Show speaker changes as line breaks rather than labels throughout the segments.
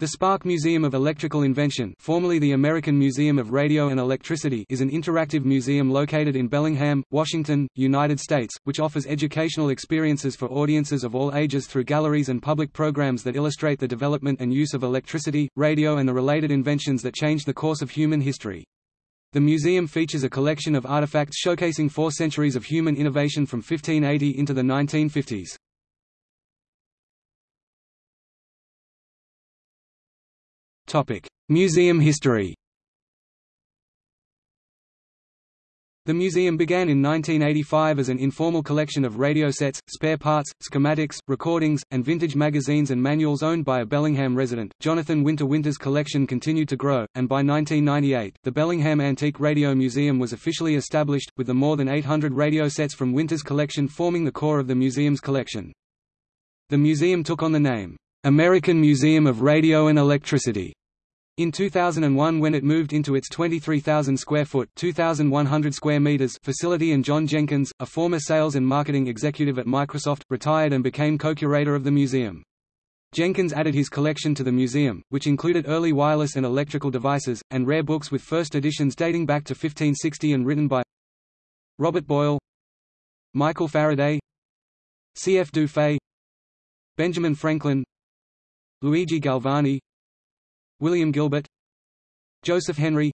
The Spark Museum of Electrical Invention formerly the American Museum of Radio and Electricity is an interactive museum located in Bellingham, Washington, United States, which offers educational experiences for audiences of all ages through galleries and public programs that illustrate the development and use of electricity, radio and the related inventions that changed the course of human history. The museum features a collection of artifacts showcasing four centuries of human innovation from 1580 into the 1950s. Museum history The museum began in 1985 as an informal collection of radio sets, spare parts, schematics, recordings, and vintage magazines and manuals owned by a Bellingham resident. Jonathan Winter Winter's collection continued to grow, and by 1998, the Bellingham Antique Radio Museum was officially established, with the more than 800 radio sets from Winter's collection forming the core of the museum's collection. The museum took on the name, American Museum of Radio and Electricity in 2001 when it moved into its 23,000 square foot 2,100 square meters facility and John Jenkins, a former sales and marketing executive at Microsoft, retired and became co-curator of the museum. Jenkins added his collection to the museum, which included early wireless and electrical devices, and rare books with first editions dating back to 1560 and written by Robert Boyle Michael Faraday C. F. Dufay Benjamin Franklin Luigi Galvani William Gilbert Joseph Henry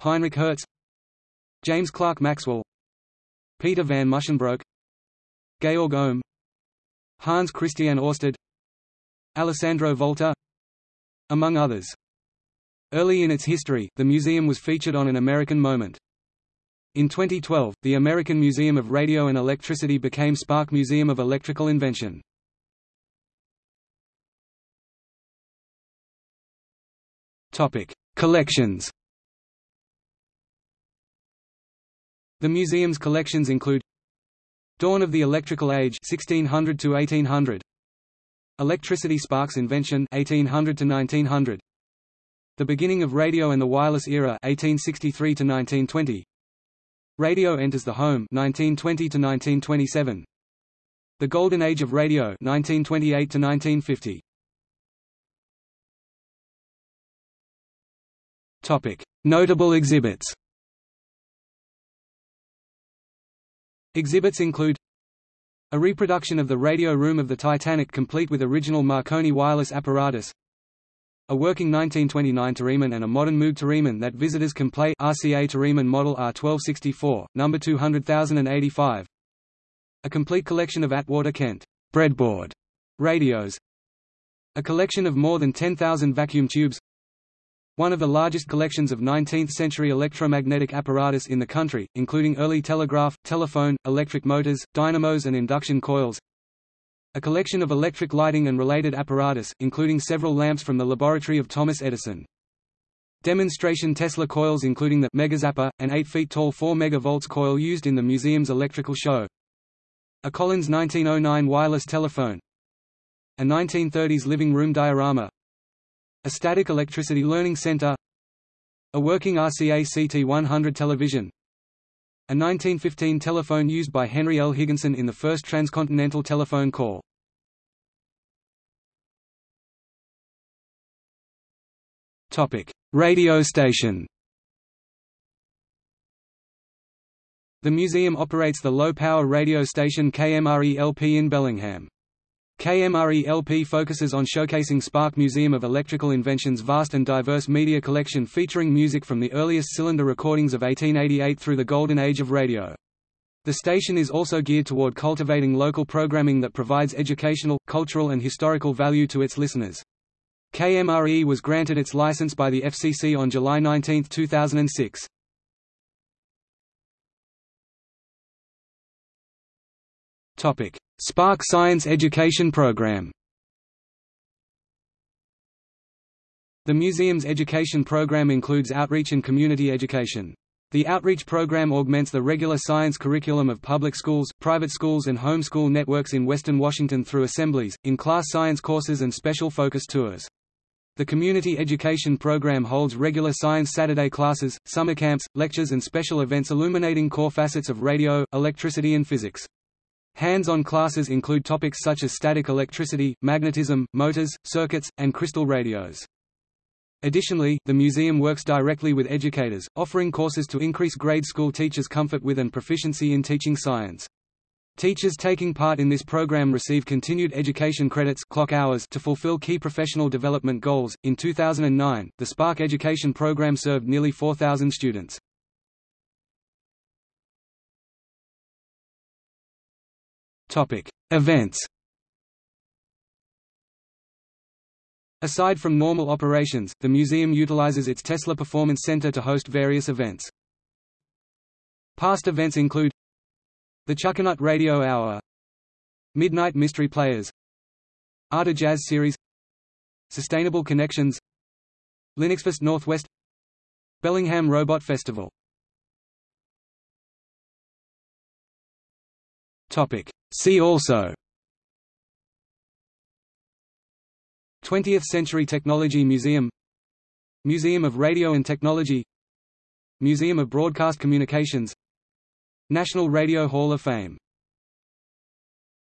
Heinrich Hertz James Clerk Maxwell Peter van Musschenbroek Georg Ohm Hans Christian Ørsted Alessandro Volta among others. Early in its history, the museum was featured on An American Moment. In 2012, the American Museum of Radio and Electricity became Spark Museum of Electrical Invention. Topic: Collections. The museum's collections include Dawn of the Electrical Age 1600 to 1800 Electricity Sparks Invention 1800 to 1900 The Beginning of Radio and the Wireless Era 1863 to 1920 Radio Enters the Home 1920 to 1927 The Golden Age of Radio 1928 to 1950 Notable exhibits. Exhibits include a reproduction of the radio room of the Titanic complete with original Marconi wireless apparatus a working 1929 Theremin and a modern Moog Theremin that visitors can play RCA Theremin Model R1264, number 200085 a complete collection of Atwater Kent breadboard radios a collection of more than 10,000 vacuum tubes one of the largest collections of 19th-century electromagnetic apparatus in the country, including early telegraph, telephone, electric motors, dynamos and induction coils. A collection of electric lighting and related apparatus, including several lamps from the laboratory of Thomas Edison. Demonstration Tesla coils including the Megazapper, an 8 feet tall 4 MV coil used in the museum's electrical show. A Collins 1909 wireless telephone. A 1930s living room diorama, a static electricity learning center A working RCA CT100 television A 1915 telephone used by Henry L. Higginson in the first transcontinental telephone call Radio station The museum operates the low-power radio station KMRE-LP in Bellingham. KMRE-LP focuses on showcasing Spark Museum of Electrical Invention's vast and diverse media collection featuring music from the earliest cylinder recordings of 1888 through the golden age of radio. The station is also geared toward cultivating local programming that provides educational, cultural and historical value to its listeners. KMRE was granted its license by the FCC on July 19, 2006. Topic: Spark Science Education Program. The museum's education program includes outreach and community education. The outreach program augments the regular science curriculum of public schools, private schools and homeschool networks in western Washington through assemblies, in-class science courses and special focus tours. The community education program holds regular Science Saturday classes, summer camps, lectures and special events illuminating core facets of radio, electricity and physics. Hands-on classes include topics such as static electricity, magnetism, motors, circuits, and crystal radios. Additionally, the museum works directly with educators, offering courses to increase grade school teachers' comfort with and proficiency in teaching science. Teachers taking part in this program receive continued education credits clock hours to fulfill key professional development goals. In 2009, the Spark Education program served nearly 4,000 students. Topic: Events. Aside from normal operations, the museum utilizes its Tesla Performance Center to host various events. Past events include the Chuckanut Radio Hour, Midnight Mystery Players, Art of Jazz Series, Sustainable Connections, Linuxfest Northwest, Bellingham Robot Festival. Topic: See also. 20th Century Technology Museum. Museum of Radio and Technology. Museum of Broadcast Communications. National Radio Hall of Fame